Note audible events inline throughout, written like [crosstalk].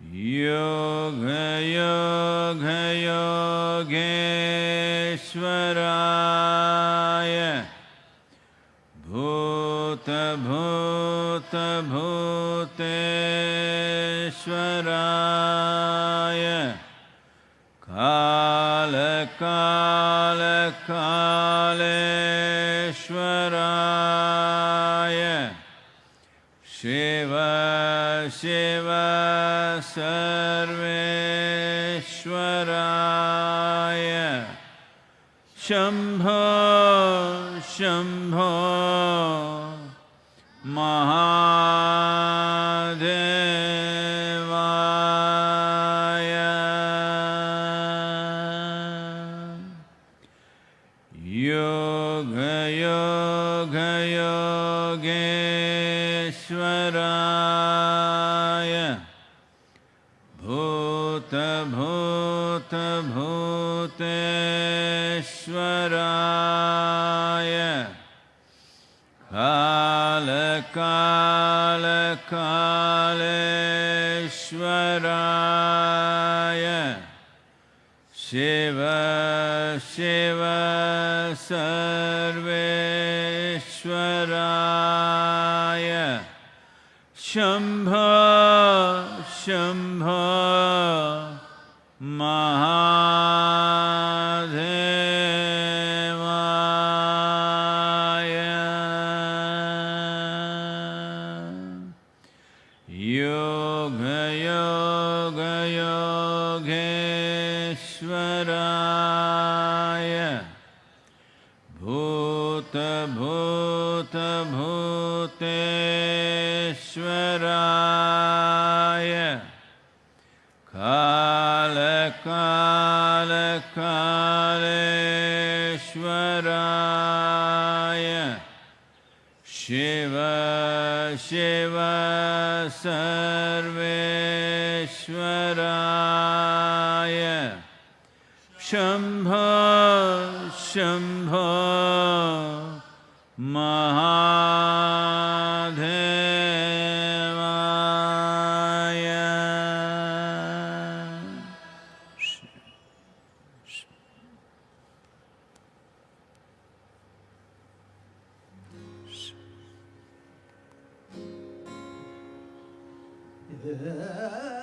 योगयोगयोगेश्वराय भूत भूत भूते स्राय काल कालका सर्वेश्वराय शम्भो शम्भो ईश्वराय कालकालकालेश्वराय शिव शिव सर्वेश्वराय शम्भ शम्भ श्वराय कालकालकालश्वराय शिव शिव सर्वेश्वराय शम्भ शम् Yeah.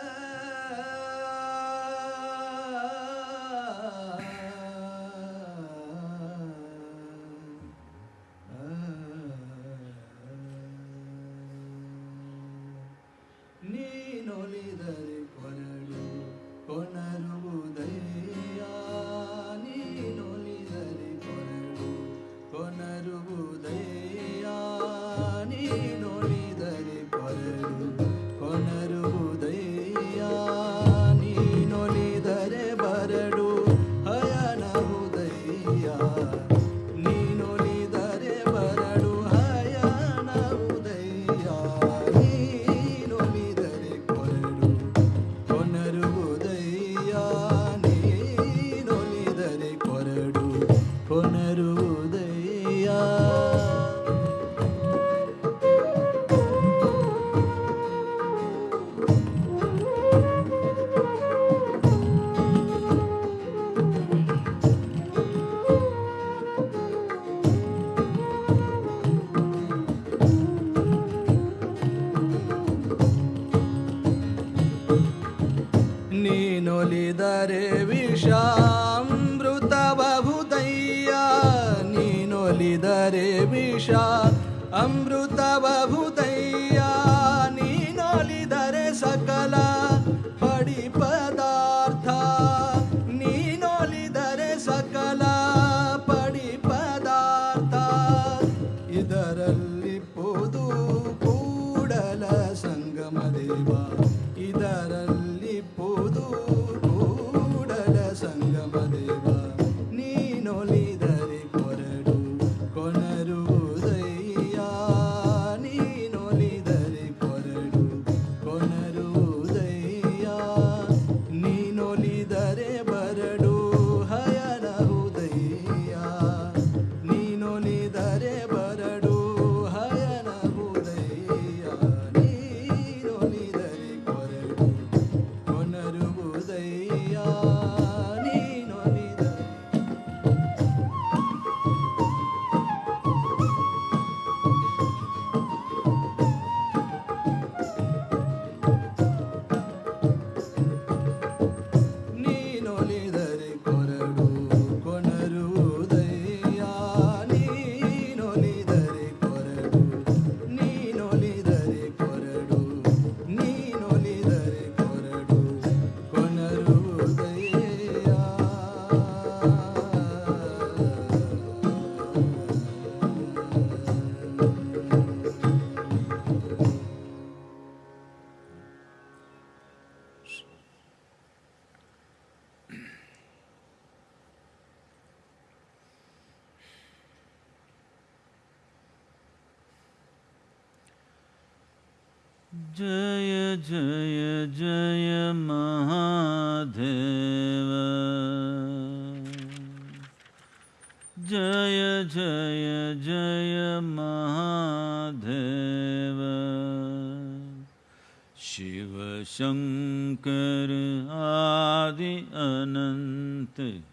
शंकर आदि अनंत,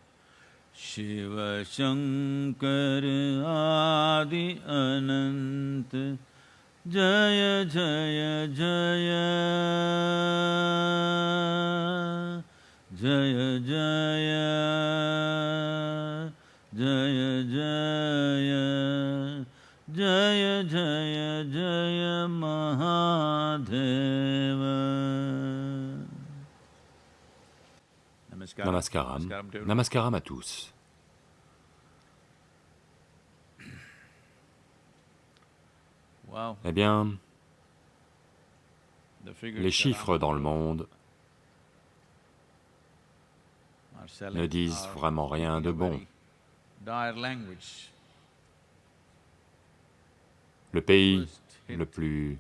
शिव शंकर आदि अनंत। जय जय जय। जय जय। जय जय। जय जय जय। Mahadev. Namaskaram. Namaskaram. À tous. Eh bien, les chiffres dans le monde ne disent vraiment rien de bon. Le pays le plus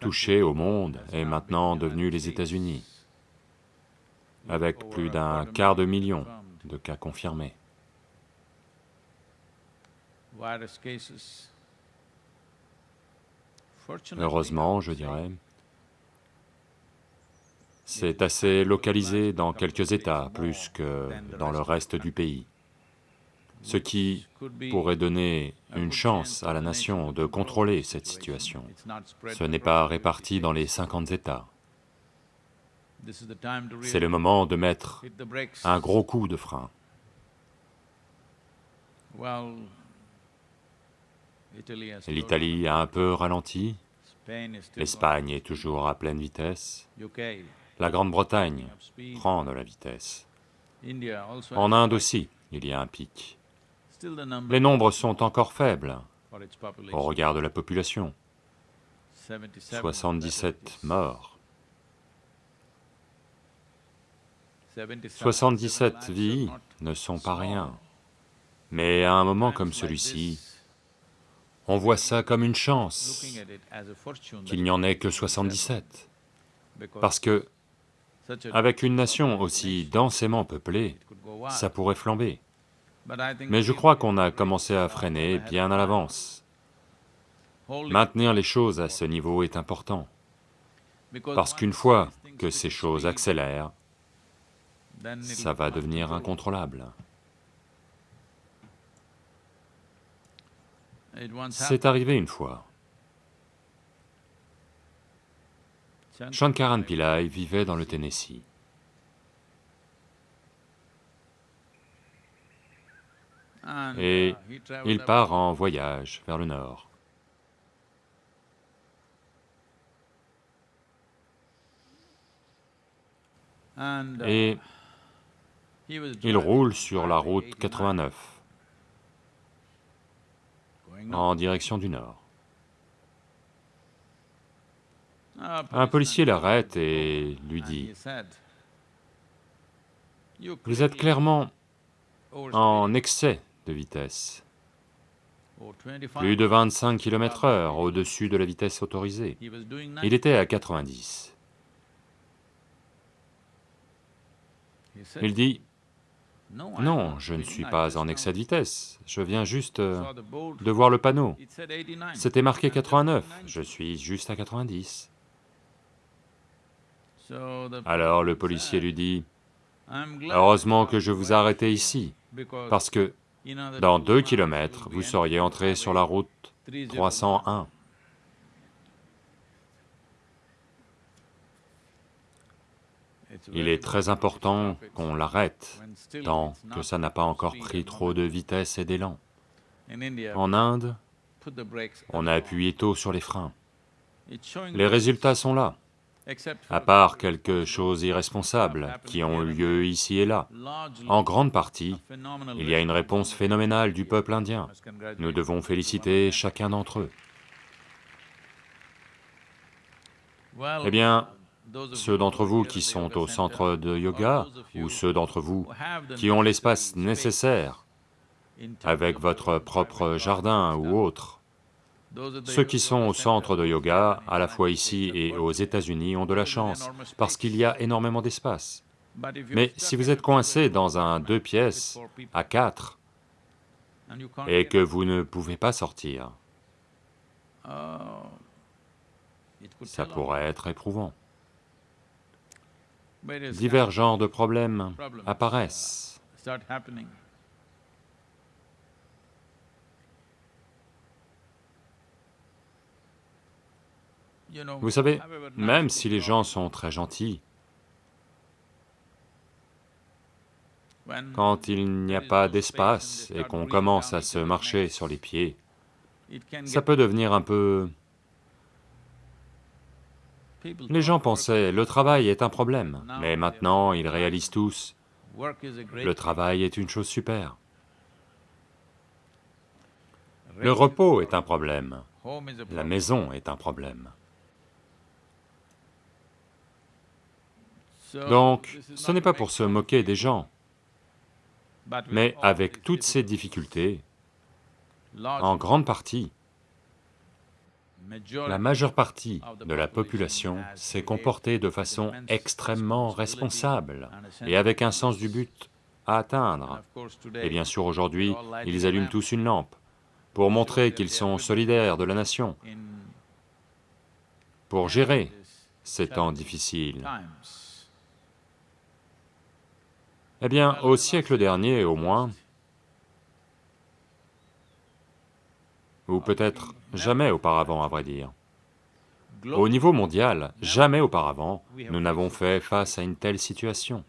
touché au monde est maintenant devenu les États-Unis, avec plus d'un quart de million de cas confirmés. Heureusement, je dirais, c'est assez localisé dans quelques États, plus que dans le reste du pays, ce qui pourrait donner une chance à la nation de contrôler cette situation. Ce n'est pas réparti dans les 50 50 États. C'est le moment de mettre un gros coup de frein. L'Italie a un peu ralenti, l'Espagne est toujours à pleine vitesse, la Grande-Bretagne prend de la vitesse. En Inde aussi, il y a un pic. Les nombres sont encore faibles au regard de la population, 77 77 casualties. morts, 77 vies ne sont pas rien, mais à un moment comme celui-ci, on voit ça comme une chance qu'il n'y en ait que 77, parce que avec une nation aussi densément peuplée, ça pourrait flamber. Mais je crois qu'on a commencé à freiner bien à l'avance. Maintenir les choses à ce niveau est important, parce qu'une fois que ces choses accélèrent, ça va devenir incontrôlable. C'est arrivé une fois. Shankaran Pillai vivait dans le Tennessee. Et il part en voyage vers le nord. Il roule sur la route 89 en direction du nord. Un policier l'arrête et lui dit, « Vous êtes clairement en excès de vitesse, plus de 25 km/h au-dessus de la vitesse autorisée. Il était à 90. Il dit, non, je ne suis pas en excès de vitesse, je viens juste euh, de voir le panneau. C'était marqué 89, je suis juste à 90. Alors le policier lui dit, « Heureusement que je vous ai arrêté ici, parce que dans deux kilomètres, vous seriez entré sur la route 301. Il est très important qu'on l'arrête, tant que ça n'a pas encore pris trop de vitesse et d'élan. En Inde, on a appuyé tôt sur les freins. Les résultats sont là, à part quelques choses irresponsables qui ont eu lieu ici et là. En grande partie, il y a une réponse phénoménale du peuple indien. Nous devons féliciter chacun d'entre eux. Eh bien, ceux d'entre vous qui sont au centre de yoga, ou ceux d'entre vous qui ont l'espace nécessaire avec votre propre jardin ou autre, Ceux qui sont au centre de yoga, à la fois ici et aux États-Unis, ont de la chance, parce qu'il y a énormément d'espace. Mais si vous êtes coincé dans un deux pièces à quatre et que vous ne pouvez pas sortir, ça pourrait être éprouvant. Divers genres de problèmes apparaissent. Vous savez, même si les gens sont très gentils, quand il n'y a pas d'espace et qu'on commence à se marcher sur les pieds, ça peut devenir un peu... Les gens pensaient, le travail est un problème, mais maintenant ils réalisent tous, le travail est une chose super. Le repos est un problème, la maison est un problème. Donc, ce n'est pas pour se moquer des gens, mais avec toutes ces difficultés, en grande partie, la majeure partie de la population s'est comportée de façon extrêmement responsable et avec un sens du but à atteindre. Et bien sûr, aujourd'hui, ils allument tous une lampe pour montrer qu'ils sont solidaires de la nation, pour gérer ces temps difficiles. Eh bien, au siècle dernier au moins, ou peut-être jamais auparavant à vrai dire, au niveau mondial, jamais auparavant, nous n'avons fait face à une telle situation.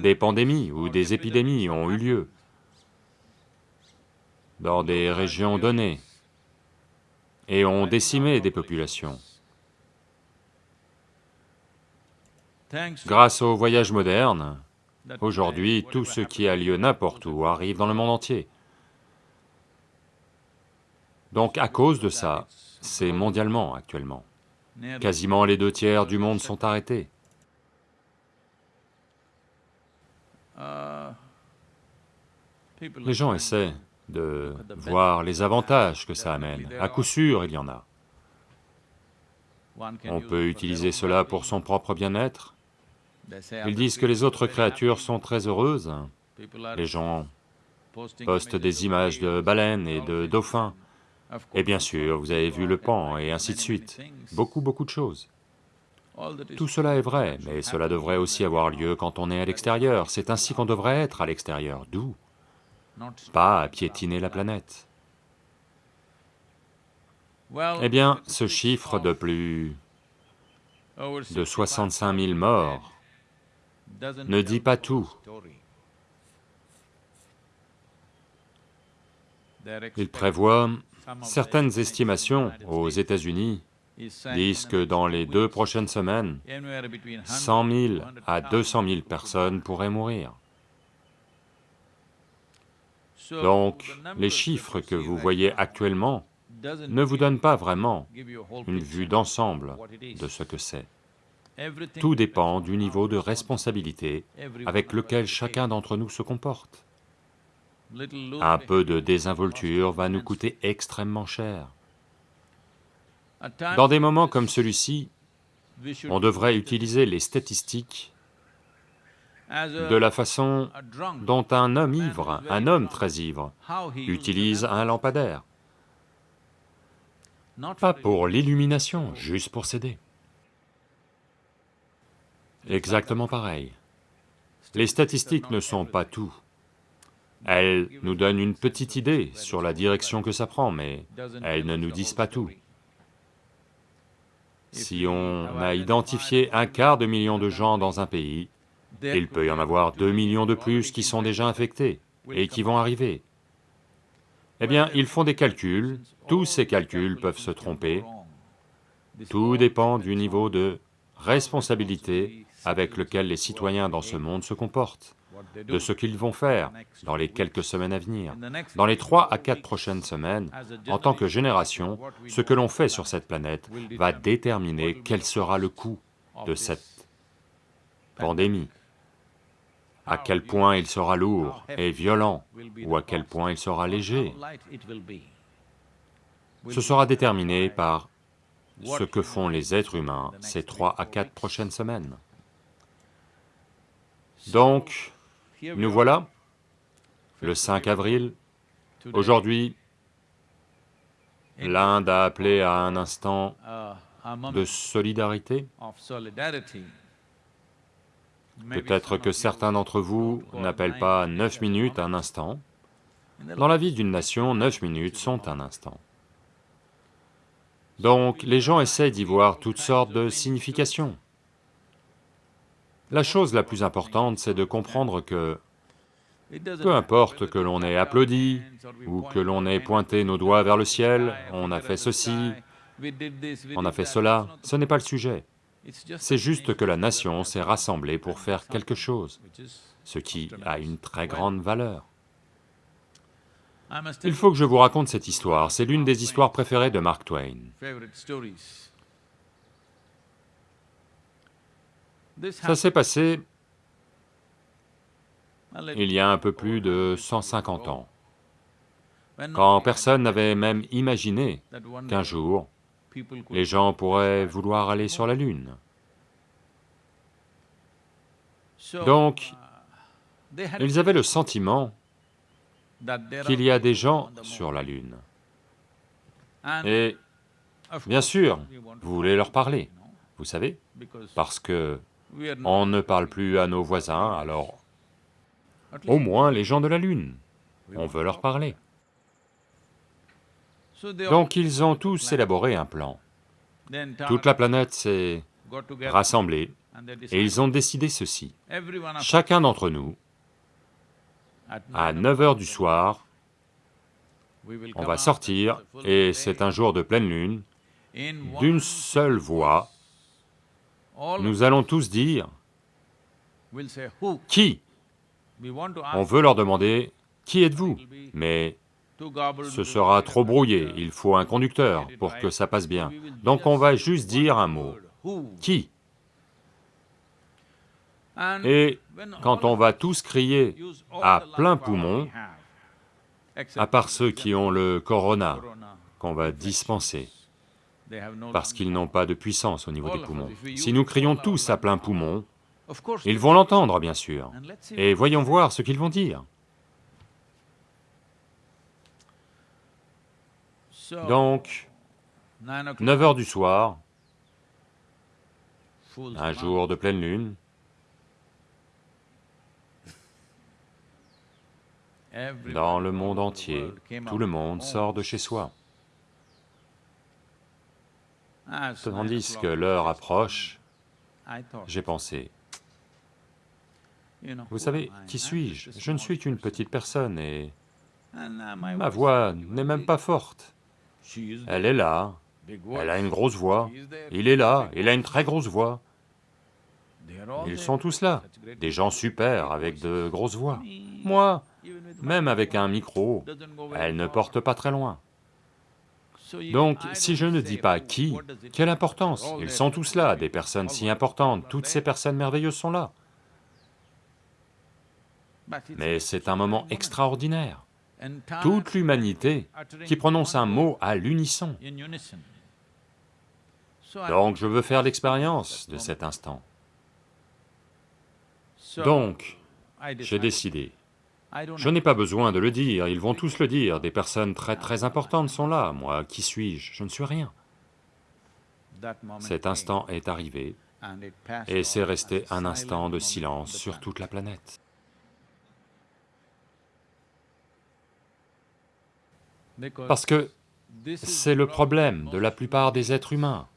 Des pandémies ou des épidémies ont eu lieu dans des régions données et ont décimé des populations. Grâce au voyage moderne, Aujourd'hui, tout ce qui a lieu n'importe où arrive dans le monde entier. Donc à cause de ça, c'est mondialement actuellement. Quasiment les deux tiers du monde sont arrêtés. Les gens essaient de voir les avantages que ça amène. À coup sûr, il y en a. On peut utiliser cela pour son propre bien-être, ils disent que les autres créatures sont très heureuses. Les gens postent des images de baleines et de dauphins. Et bien sûr, vous avez vu le pan et ainsi de suite. Beaucoup, beaucoup de choses. Tout cela est vrai, mais cela devrait aussi avoir lieu quand on est à l'extérieur. C'est ainsi qu'on devrait être à l'extérieur, d'où? Pas à piétiner la planète. Eh bien, ce chiffre de plus de 65 000 morts ne dit pas tout. Il prévoit certaines estimations aux États-Unis disent que dans les deux prochaines semaines, 100 000 à 200 000 personnes pourraient mourir. Donc, les chiffres que vous voyez actuellement ne vous donnent pas vraiment une vue d'ensemble de ce que c'est. Tout dépend du niveau de responsabilité avec lequel chacun d'entre nous se comporte. Un peu de désinvolture va nous coûter extrêmement cher. Dans des moments comme celui-ci, on devrait utiliser les statistiques de la façon dont un homme ivre, un homme très ivre, utilise un lampadaire. Pas pour l'illumination, juste pour s'aider. Exactement pareil. Les statistiques ne sont pas tout. Elles nous donnent une petite idée sur la direction que ça prend, mais elles ne nous disent pas tout. Si on a identifié un quart de million de gens dans un pays, il peut y en avoir deux millions de plus qui sont déjà infectés et qui vont arriver. Eh bien, ils font des calculs, tous ces calculs peuvent se tromper, tout dépend du niveau de responsabilité avec lequel les citoyens dans ce monde se comportent, de ce qu'ils vont faire dans les quelques semaines à venir. Dans les trois à quatre prochaines semaines, en tant que génération, ce que l'on fait sur cette planète va déterminer quel sera le coût de cette pandémie, à quel point il sera lourd et violent, ou à quel point il sera léger. Ce sera déterminé par ce que font les êtres humains ces trois à quatre prochaines semaines. Donc, nous voilà, le 5 avril, aujourd'hui, l'Inde a appelé à un instant uh, moment de solidarité. Peut-être que certains d'entre vous n'appellent pas neuf minutes un instant. Dans la vie d'une nation, neuf minutes sont un instant. Donc, les gens essaient d'y voir toutes sortes de significations. La chose la plus importante, c'est de comprendre que peu importe que l'on ait applaudi, ou que l'on ait pointé nos doigts vers le ciel, on a fait ceci, on a fait cela, ce n'est pas le sujet. C'est juste que la nation s'est rassemblée pour faire quelque chose, ce qui a une très grande valeur. Il faut que je vous raconte cette histoire, c'est l'une des histoires préférées de Mark Twain. Ça s'est passé il y a un peu plus de 150 ans, quand personne n'avait même imaginé qu'un jour, les gens pourraient vouloir aller sur la Lune. Donc, uh, ils avaient le sentiment qu'il y a des gens sur la Lune. Et bien sûr, vous voulez leur parler, vous savez, parce que on ne parle plus à nos voisins, alors au moins les gens de la Lune, on veut leur parler. Donc ils ont tous élaboré un plan. Toute la planète s'est rassemblée et ils ont décidé ceci. Chacun d'entre nous, à nine 9 heures du soir, on va sortir, et c'est un jour de pleine lune, d'une seule voix, nous allons tous dire, qui? On veut leur demander, qui êtes-vous? Mais ce sera trop brouillé, il faut un conducteur pour que ça passe bien. Donc on va juste dire un mot, qui? Et quand on va tous crier, à plein poumon, à part ceux qui ont le corona, qu'on va dispenser, parce qu'ils n'ont pas de puissance au niveau des poumons. Si nous crions tous à plein poumon, ils vont l'entendre bien sûr, et voyons voir ce qu'ils vont dire. Donc, nine o'clock, 9 heures du soir, un jour de pleine lune, dans le monde entier, tout out le monde sort de chez soi. As Tandis que l'heure approche, j'ai pensé, vous I? qui suis-je? Je ne suis qu'une petite personne et ma voix n'est même pas forte. Elle est là, elle a une grosse voix, il est là, il a une très grosse voix. Ils sont tous là, des gens super avec de grosses voix. Moi, même avec un micro, elle ne porte pas très loin. Donc, si je ne dis pas qui, quelle importance? Ils sont tous là, des personnes si importantes, toutes ces personnes merveilleuses sont là. It's Mais c'est un moment extraordinaire. Toute l'humanité qui prononce un mot à l'unisson. Donc je veux faire l'expérience de cet instant. Donc, j'ai décidé. Je n'ai pas besoin de le dire, ils vont tous le dire, des personnes très très importantes sont là, moi, qui suis-je? Je ne suis rien. Cet instant est arrivé, et c'est resté un instant de silence sur toute la planète. Parce que c'est le problème de la plupart des êtres humains.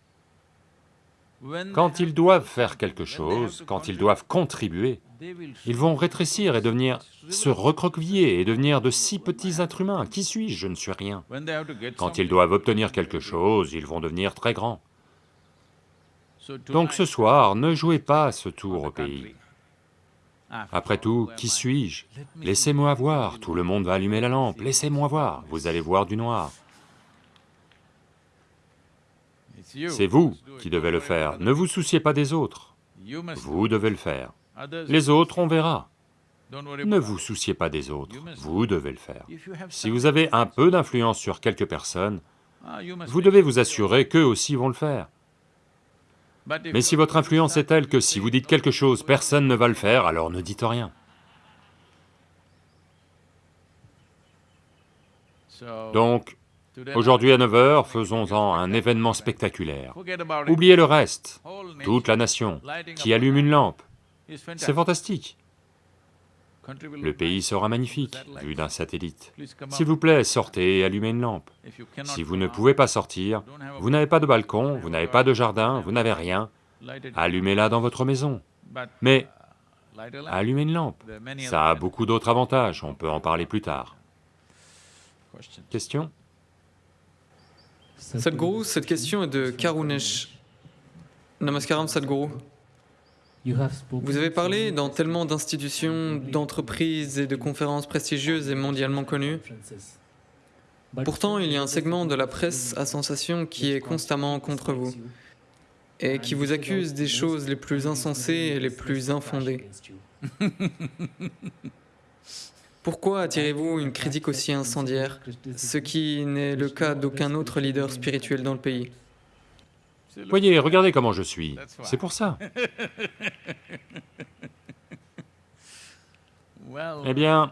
Quand ils doivent faire quelque chose, quand ils doivent contribuer, ils vont rétrécir et devenir, se recroqueviller et devenir de si petits êtres humains. Qui suis-je? Je ne suis rien. Quand ils doivent obtenir quelque chose, ils vont devenir très grands. Donc ce soir, ne jouez pas ce tour au pays. Après tout, qui suis-je? Laissez-moi voir, tout le monde va allumer la lampe, laissez-moi voir, vous allez voir du noir. C'est vous qui devez le faire, ne vous souciez pas des autres, vous devez le faire. Les autres, on verra. Ne vous souciez pas des autres, vous devez le faire. Si vous avez un peu d'influence sur quelques personnes, Ah, Vous devez vous assurer qu'eux aussi vont le faire. Mais si votre influence est telle que si vous dites quelque chose, personne ne va le faire, alors ne dites rien. Donc, aujourd'hui à 9h, faisons-en un événement spectaculaire. Oubliez le reste, toute la nation qui allume une lampe. C'est fantastique. Le pays sera magnifique, vu d'un satellite. S'il vous plaît, sortez et allumez une lampe. Si vous ne pouvez pas sortir, vous n'avez pas de balcon, vous n'avez pas de jardin, vous n'avez rien, allumez-la dans votre maison. Mais allumez une lampe. Ça a beaucoup d'autres avantages, on peut en parler plus tard. Question? Sadhguru, cette question est de Karunesh. Namaskaram Sadhguru. Vous avez parlé dans tellement d'institutions, d'entreprises et de conférences prestigieuses et mondialement connues. Pourtant, il y a un segment de la presse à sensation qui est constamment contre vous et qui vous accuse des choses les plus insensées et les plus infondées. [laughs] Pourquoi attirez-vous une critique aussi incendiaire, ce qui n'est le cas d'aucun autre leader spirituel dans le pays? Voyez, regardez comment je suis. C'est pour ça. [laughs] Eh bien,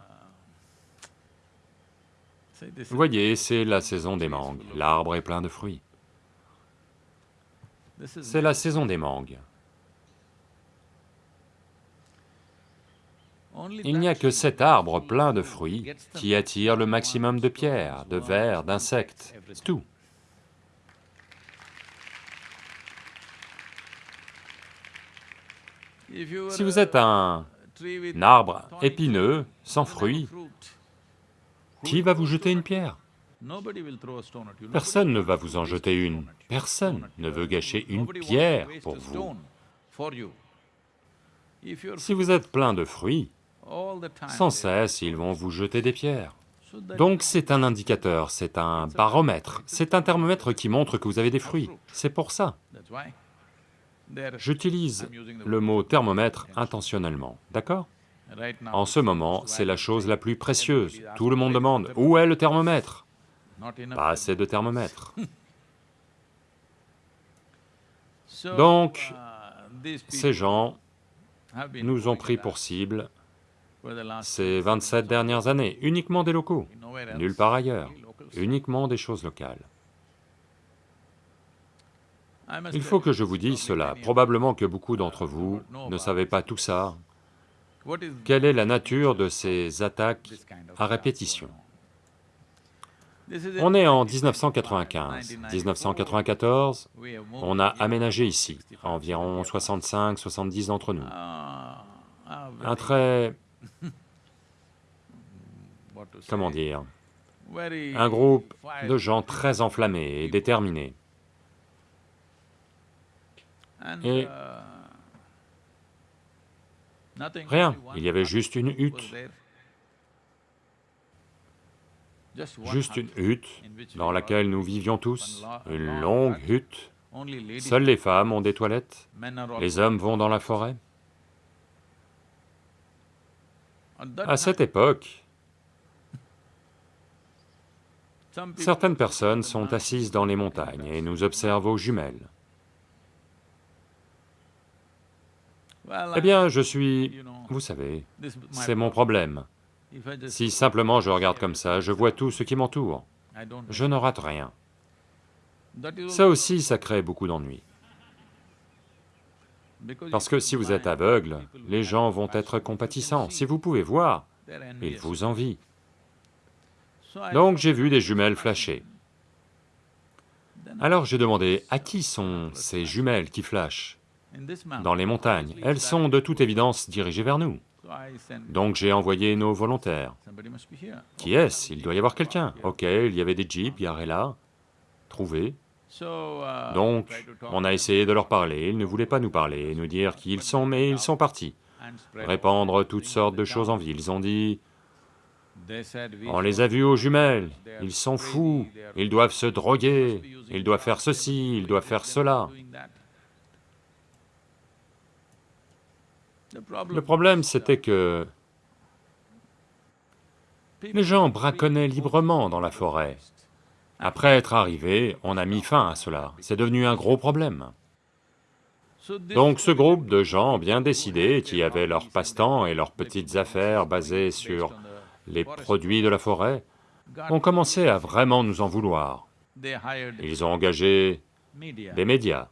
is- voyez, c'est la saison des mangues. L'arbre est plein de fruits. C'est la saison des mangues. Il n'y a que cet arbre plein de fruits qui attire le maximum de pierres, de vers, d'insectes. Tout. Si vous êtes un, un arbre épineux, sans fruit, fruits, qui va vous jeter une pierre? Personne ne va vous en jeter une. Personne ne veut gâcher une pierre pour vous. Si vous êtes plein de fruits, sans cesse, ils vont vous jeter des pierres. Donc c'est un indicateur, c'est un baromètre, c'est un thermomètre qui montre que vous avez des fruits. C'est pour ça. J'utilise le mot thermomètre intentionnellement, d'accord? En ce moment, c'est la chose la plus précieuse. Tout le monde demande, où est le thermomètre? Pas assez de thermomètre. [laughs] Donc, uh, Ces gens nous ont pris pour cible ces 27 dernières années, uniquement des locaux, nulle part ailleurs, uniquement des choses locales. Il faut que je vous dise cela, probablement que beaucoup d'entre vous ne savez pas tout ça. Quelle est la nature de ces attaques à répétition? On? Est en 1995. 1995. 1994, We have moved on a aménagé ici, environ 65-70 d'entre nous. Un très, comment dire, un groupe de gens très enflammés et déterminés. et- uh, Rien, il y avait juste une hutte, juste une hutte dans laquelle nous vivions tous, une longue hutte. Seules les femmes ont des toilettes, les hommes vont dans la forêt. À cette époque, certaines personnes sont assises dans les montagnes et nous observent aux jumelles. Eh bien, je suis... Vous savez, c'est mon problème. Si simplement je regarde comme ça, je vois tout ce qui m'entoure. Je ne rate rien. Ça aussi, ça crée beaucoup d'ennuis. Parce que si vous êtes aveugle, les gens vont être compatissants. Si vous pouvez voir, ils vous envient. Donc j'ai vu des jumelles flasher. Alors j'ai demandé, à qui sont ces jumelles qui flashent? Dans les montagnes Elles sont de toute évidence dirigées vers nous. Donc j'ai envoyé nos volontaires. Qui est-ce? Il doit y avoir quelqu'un. Ok, il y avait des jeeps là. Uh, Donc, on a essayé de leur parler, ils ne voulaient pas nous parler, nous dire qui ils sont, mais ils sont partis. Répandre toutes sortes de choses en ville. Ils ont dit, on les a vus aux jumelles, ils sont fous, ils doivent se droguer, ils doivent faire ceci, ils doivent faire cela. Le problème, c'était que les gens braconnaient librement dans la forêt. Après être arrivé, on a mis fin à cela, c'est devenu un gros problème. Donc ce groupe de gens bien décidés, qui avaient leur passe-temps et leurs petites affaires basées sur les produits de la forêt, ont commencé à vraiment nous en vouloir. Ils ont engagé des médias,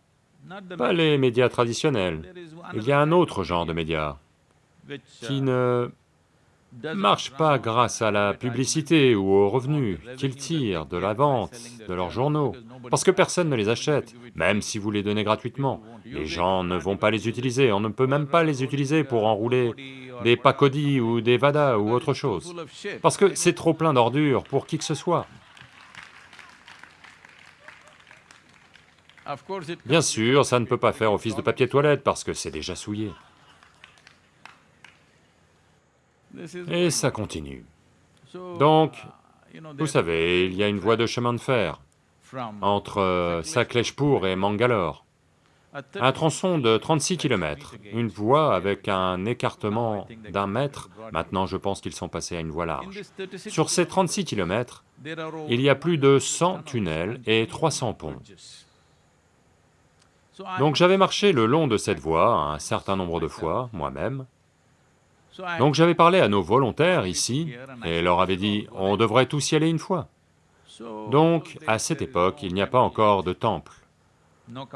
pas les médias traditionnels. Il y a un autre genre de médias qui ne marchent pas grâce à la publicité ou aux revenus qu'ils tirent de la vente de leurs journaux, parce que personne ne les achète, même si vous les donnez gratuitement. Les gens ne vont pas les utiliser, on ne peut même pas les utiliser pour enrouler des pakodis ou des vadas ou autre chose, parce que c'est trop plein d'ordures pour qui que ce soit. Bien sûr, ça ne peut pas faire office de papier toilette parce que c'est déjà souillé. Et ça continue. Donc, vous savez, il y a une voie de chemin de fer entre euh, Sakleshpur et Mangalore, un tronçon de 36 km, une voie avec un écartement d'un mètre, maintenant je pense qu'ils sont passés à une voie large. Sur ces 36 km, il y a plus de 100 tunnels et 300 ponts. Donc j'avais marché le long de cette voie un certain nombre de fois, moi-même, donc j'avais parlé à nos volontaires ici et leur avais dit, on devrait tous y aller une fois. Donc, à cette époque, il n'y a pas encore de temple,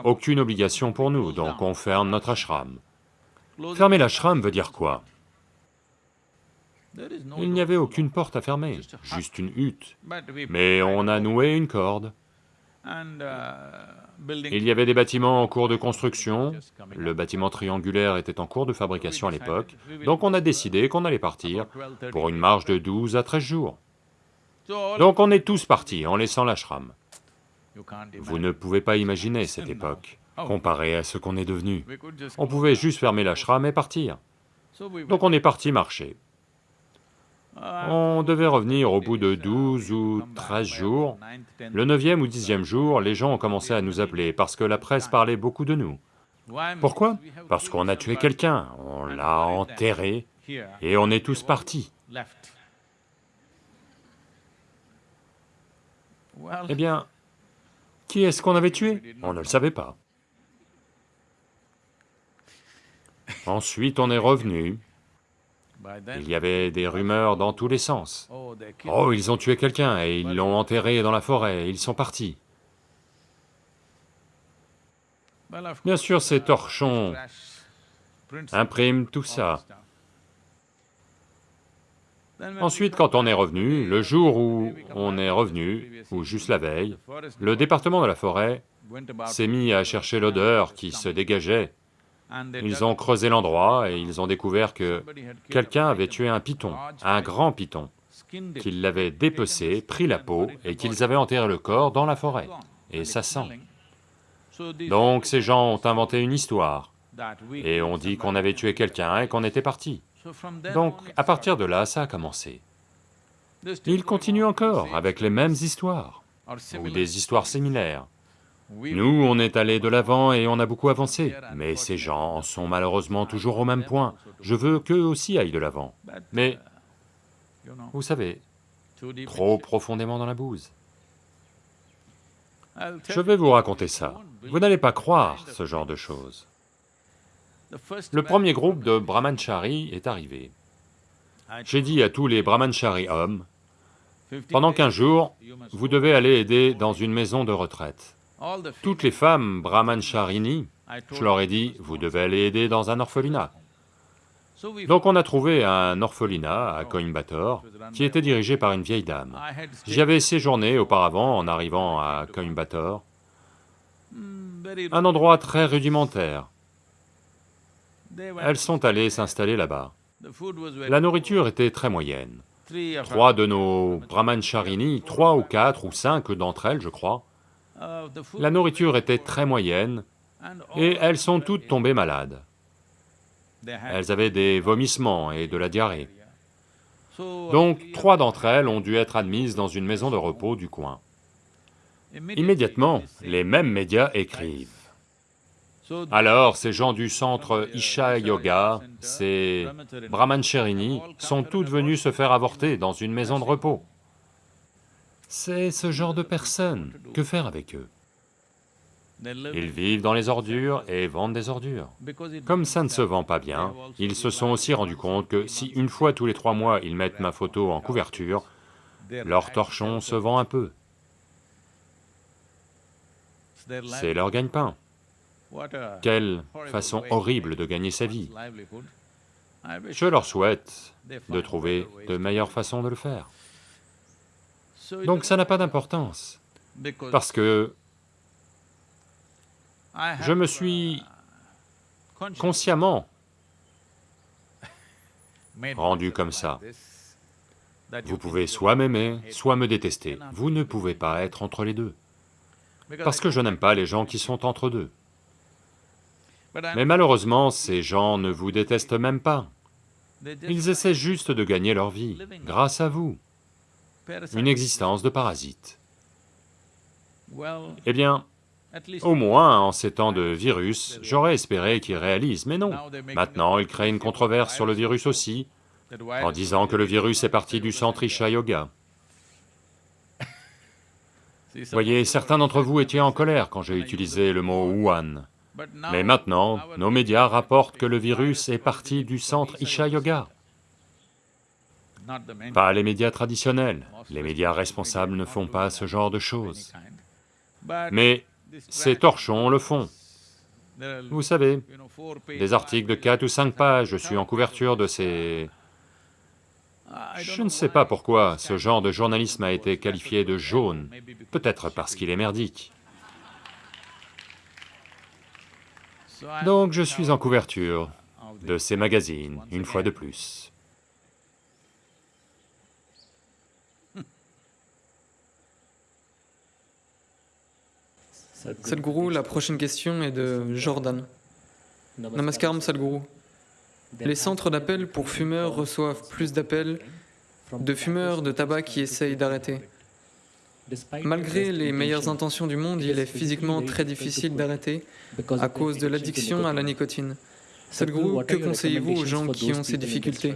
aucune obligation pour nous, donc on ferme notre ashram. Fermer l'ashram veut dire quoi? Il n'y avait aucune porte à fermer, juste une hutte, mais on a noué une corde. Il y avait des bâtiments en cours de construction, le bâtiment triangulaire était en cours de fabrication à l'époque, donc on a décidé qu'on allait partir pour une marche de 12 à 13 jours. Donc on est tous partis en laissant l'ashram. Vous ne pouvez pas imaginer cette époque, comparée à ce qu'on est devenu. On pouvait juste fermer l'ashram et partir. Donc on est parti marcher. On devait revenir au bout de 12 ou 13 jours. Le neuvième ou dixième jour, les gens ont commencé à nous appeler parce que la presse parlait beaucoup de nous. Pourquoi? Parce qu'on a tué quelqu'un, on l'a enterré et on est tous partis. Eh bien, qui est-ce qu'on avait tué? On ne le savait pas. Ensuite, on est revenu, il y avait des rumeurs dans tous les sens. Oh, ils ont tué quelqu'un et ils l'ont enterré dans la forêt, ils sont partis. Bien sûr, ces torchons impriment tout ça. Ensuite, quand on est revenu, le jour où on est revenu, ou juste la veille, le département de la forêt s'est mis à chercher l'odeur qui se dégageait ils ont creusé l'endroit et ils ont découvert que quelqu'un avait tué un python, un grand python, qu'ils l'avaient dépecé, pris la peau et qu'ils avaient enterré le corps dans la forêt, et ça sent. Donc ces gens ont inventé une histoire, et ont dit qu'on avait tué quelqu'un et qu'on était parti. Donc à partir de là, ça a commencé. Ils continuent encore avec les mêmes histoires, ou des histoires similaires. Nous, on est allé de l'avant et on a beaucoup avancé, mais ces gens en sont malheureusement toujours au même point. Je veux qu'eux aussi aillent de l'avant, mais, vous savez, trop profondément dans la bouse. Je vais vous raconter ça. Vous n'allez pas croire ce genre de choses. Le premier groupe de brahmanchari est arrivé. J'ai dit à tous les brahmanchari hommes, pendant 15 jours, vous devez aller aider dans une maison de retraite. Toutes les femmes brahmancharini, je leur ai dit, vous devez aller aider dans un orphelinat. Donc on a trouvé un orphelinat à Coimbatore qui était dirigé par une vieille dame. J'y avais séjourné auparavant en arrivant à Coimbatore, un endroit très rudimentaire. Elles sont allées s'installer là-bas. La nourriture était très moyenne. Trois de nos brahmancharini, trois ou quatre ou cinq d'entre elles, je crois, la nourriture était très moyenne et elles sont toutes tombées malades. Elles avaient des vomissements et de la diarrhée. Donc trois d'entre elles ont dû être admises dans une maison de repos du coin. Immédiatement, les mêmes médias écrivent. Alors, ces gens du centre Isha Yoga, ces brahmancharini, sont toutes venues se faire avorter dans une maison de repos. C'est ce genre de personnes, que faire avec eux? Ils vivent dans les ordures et vendent des ordures. Comme ça ne se vend pas bien, ils se sont aussi rendus compte que si une fois tous les trois mois ils mettent ma photo en couverture, leur torchon se vend un peu, c'est leur gagne-pain. Quelle façon horrible de gagner sa vie. Je leur souhaite de trouver de meilleures façons de le faire. Donc ça n'a pas d'importance, parce que je me uh, suis consciously consciemment [laughs] rendu comme ça. Vous pouvez soit m'aimer, soit me détester. Vous ne pouvez pas être entre les deux. Parce que je n'aime pas les gens qui sont entre deux. Mais malheureusement, ces gens ne vous détestent même pas. Ils essaient juste de gagner leur vie, grâce à vous, une existence de parasite. Well, Eh bien, au moins, en ces temps de virus, j'aurais espéré qu'ils réalisent, mais non. Maintenant, ils créent une controverse sur le virus aussi, en disant que le virus est parti du centre Isha Yoga. [laughs] Voyez, certains d'entre vous étaient en colère quand j'ai utilisé le mot Wuhan. Mais maintenant, nos médias rapportent que le virus est parti du centre Isha Yoga. Pas les médias traditionnels. Les médias responsables ne font pas ce genre de choses. Mais ces torchons le font. Vous savez, des articles de five 4 ou pages, 5 pages, je suis en couverture de ces... Je ne sais pas pourquoi ce genre de journalisme a été qualifié de jaune, peut-être parce qu'il est merdique. Donc je suis en couverture de ces magazines, une fois de plus. Sadhguru, la prochaine question est de Jordan. Namaskaram Sadhguru. Les centres d'appel pour fumeurs reçoivent plus d'appels de fumeurs de tabac qui essayent d'arrêter. Malgré les meilleures intentions du monde, il est physiquement très difficile d'arrêter à cause de l'addiction à la nicotine. Sadhguru, que conseillez-vous aux gens qui ont ces difficultés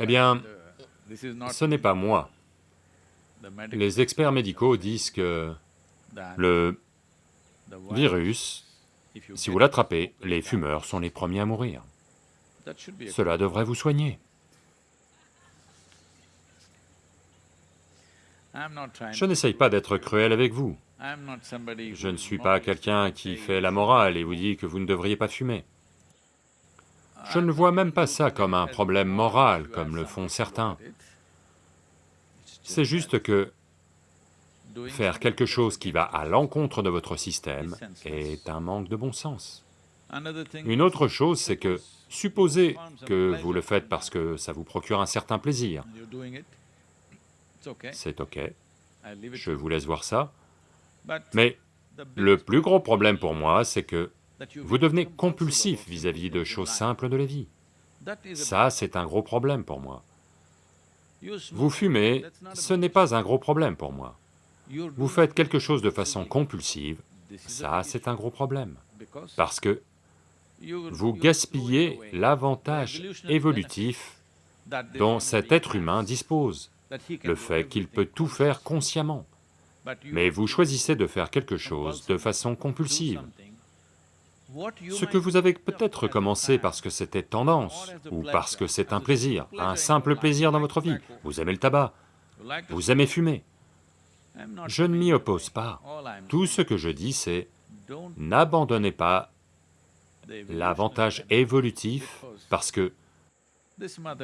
Eh bien, Ce n'est pas moi. Les experts médicaux disent que le virus, si vous l'attrapez, les fumeurs sont les premiers à mourir. Cela devrait vous soigner. Je n'essaye pas d'être cruel avec vous. Je ne suis pas quelqu'un qui fait la morale et vous dit que vous ne devriez pas fumer. Je ne vois même pas ça comme un problème moral, comme le font certains. C'est juste que faire quelque chose qui va à l'encontre de votre système est un manque de bon sens. Une autre chose, c'est que, supposez que vous le faites parce que ça vous procure un certain plaisir, c'est ok, je vous laisse voir ça, mais le plus gros problème pour moi, c'est que vous devenez compulsif vis-à-vis de choses simples de la vie. Ça, c'est un gros problème pour moi. Vous fumez, ce n'est pas un gros problème pour moi. Vous faites quelque chose de façon compulsive, ça, c'est un gros problème. Parce que vous gaspillez l'avantage évolutif dont cet être humain dispose, le fait qu'il peut tout faire consciemment. Mais vous choisissez de faire quelque chose de façon compulsive. Ce que vous avez peut-être commencé parce que c'était tendance, ou parce que c'est un plaisir, un simple plaisir dans votre vie. Vous aimez le tabac, vous aimez fumer. Je ne m'y oppose pas. Tout ce que je dis, c'est n'abandonnez pas l'avantage évolutif parce que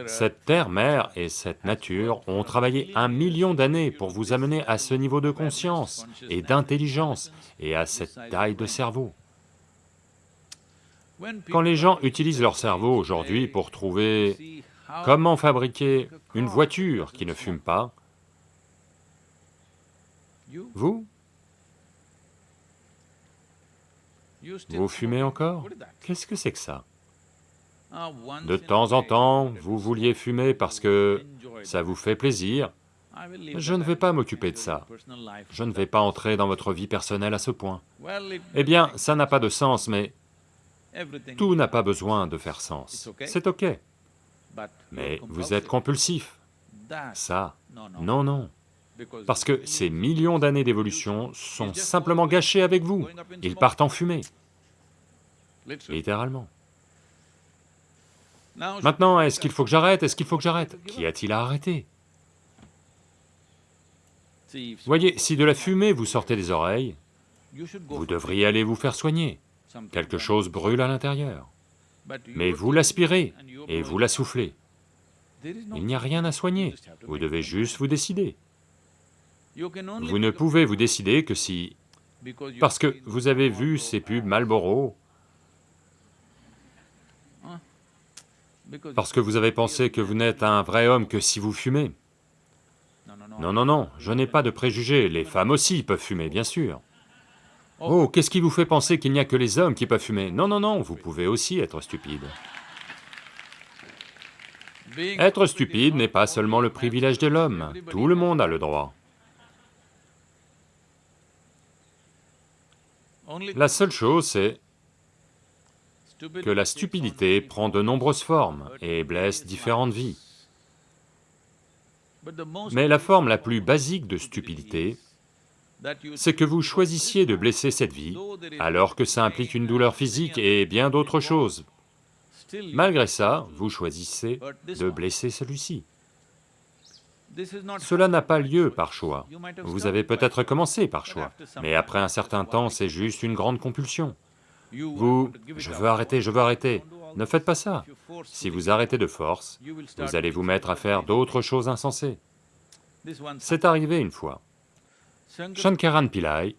cette terre-mère et cette nature ont travaillé un million d'années pour vous amener à ce niveau de conscience et d'intelligence et à cette taille de cerveau. Quand les gens utilisent leur cerveau aujourd'hui pour trouver comment fabriquer une voiture qui ne fume pas, vous, vous fumez encore? Qu'est-ce que c'est que ça? De temps en temps, vous vouliez fumer parce que ça vous fait plaisir, je ne vais pas m'occuper de ça. je ne vais pas entrer dans votre vie personnelle à ce point. Eh bien, ça n'a pas de sens, mais tout n'a pas besoin de faire sens. C'est ok, mais vous êtes compulsif. ça. No, no. Non, non, parce que ces millions d'années d'évolution sont simplement gâchés avec vous. Ils partent en fumée, littéralement. Maintenant, est-ce qu'il faut que j'arrête? Est-ce qu'il faut que j'arrête? Qu'y a-t-il à arrêter? Voyez, si de la fumée vous sortez des oreilles, vous devriez aller vous faire soigner. Quelque chose brûle à l'intérieur. Mais vous l'aspirez et vous la soufflez. Il n'y a rien à soigner. Vous devez juste vous décider. Vous ne pouvez vous décider que si... Parce que vous avez vu ces pubs. Marlboro, parce que vous avez pensé que vous n'êtes un vrai homme que si vous fumez. No, no, no. Non, non, non, je n'ai pas de préjugés, les femmes aussi peuvent fumer, bien sûr. Oh, qu'est-ce qui vous fait penser qu'il n'y a que les hommes qui peuvent fumer? Non, non, non, vous pouvez aussi être stupide. Être stupide n'est pas seulement le privilège de l'homme, tout le monde a le droit. La seule chose, c'est que la stupidité prend de nombreuses formes et blesse différentes vies. Mais la forme la plus basique de stupidité, c'est que vous choisissiez de blesser cette vie, alors que ça implique une douleur physique et bien d'autres choses. Malgré ça, vous choisissez de blesser celui-ci. Cela n'a pas lieu par choix. Vous avez peut-être commencé par choix, mais après un certain temps, c'est juste une grande compulsion. Vous, je veux arrêter, je veux arrêter. Ne faites pas ça. Si vous arrêtez de force, vous allez vous mettre à faire d'autres choses insensées. C'est arrivé une fois. Shankar, Shankaran Pillai,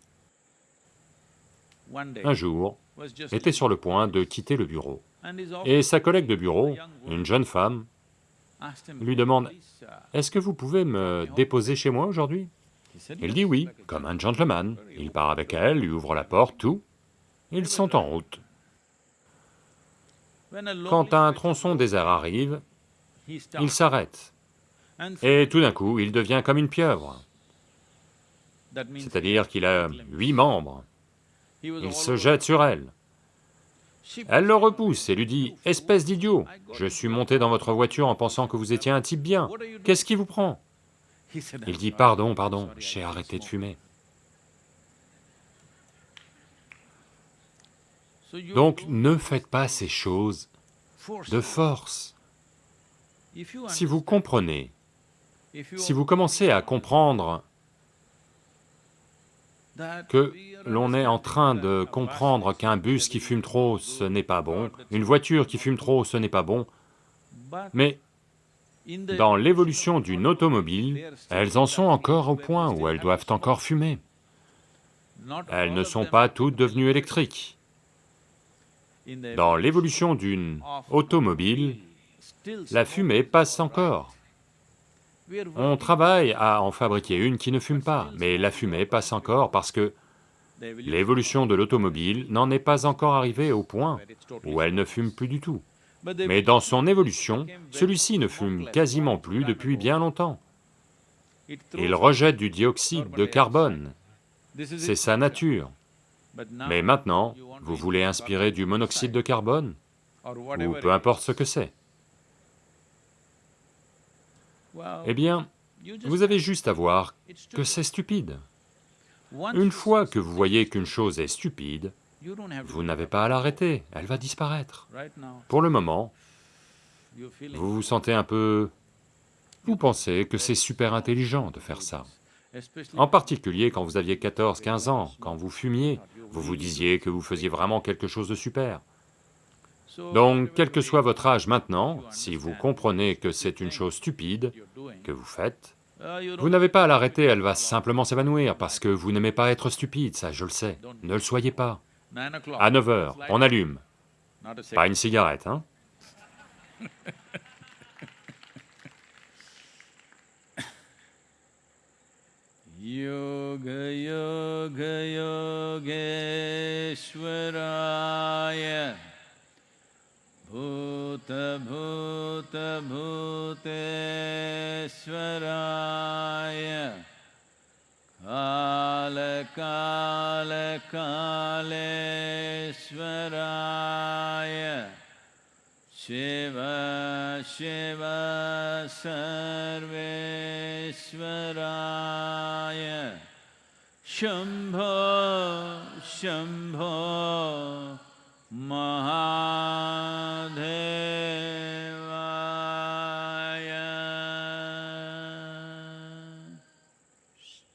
un jour, était sur le point de quitter le bureau. Et sa collègue de bureau, une jeune femme, lui demande, "Please, uh, Est-ce que vous pouvez me déposer chez moi aujourd'hui? Il dit oui, comme un gentleman. Il part avec elle, lui ouvre la porte, tout. Ils sont en route. Quand un tronçon désert arrive, il s'arrête. Et tout d'un coup, il devient comme une pieuvre. C'est-à-dire qu'il a huit membres. Il se jette sur elle. Elle le repousse et lui dit « Espèce d'idiot, je suis monté dans votre voiture en pensant que vous étiez un type bien. Qu'est-ce qui vous prend ?» Il "I'm dit Pardon, pardon, j'ai arrêté de smoke." fumer. Donc ne faites pas ces choses de force. Si vous comprenez, si vous commencez à comprendre que l'on est en train de comprendre qu'un bus qui fume trop, ce n'est pas bon, une voiture qui fume trop, ce n'est pas bon, mais dans l'évolution d'une automobile, elles en sont encore au point où elles doivent encore fumer. Elles ne sont pas toutes devenues électriques. Dans l'évolution d'une automobile, la fumée passe encore. On travaille à en fabriquer une qui ne fume pas, mais la fumée passe encore parce que l'évolution de l'automobile n'en est pas encore arrivée au point où elle ne fume plus du tout. Mais dans son évolution, celui-ci ne fume quasiment plus depuis bien longtemps. Il rejette du dioxyde de carbone, c'est sa nature. Mais maintenant, vous voulez inspirer du monoxyde de carbone, ou peu importe ce que c'est. Eh bien, vous avez juste à voir que c'est stupide. Une fois que vous voyez qu'une chose est stupide, vous n'avez pas à l'arrêter, elle va disparaître. Pour le moment, vous vous sentez un peu... Vous pensez que c'est super intelligent de faire ça. En particulier quand vous aviez 14, 15 ans, quand vous fumiez, vous vous disiez que vous faisiez vraiment quelque chose de super. Donc, quel que soit votre âge maintenant, si vous comprenez que c'est une chose stupide que vous faites, vous n'avez pas à l'arrêter, elle va simplement s'évanouir, parce que vous n'aimez pas être stupide, ça je le sais. Ne le soyez pas. À 9 heures, on allume. Pas une cigarette, hein? योगयोगयोगेश्वराय भूत भूत भूतेय कालकालकालराय शिव शिव सर्वेश्वराय शम्भो शम्भो महादेव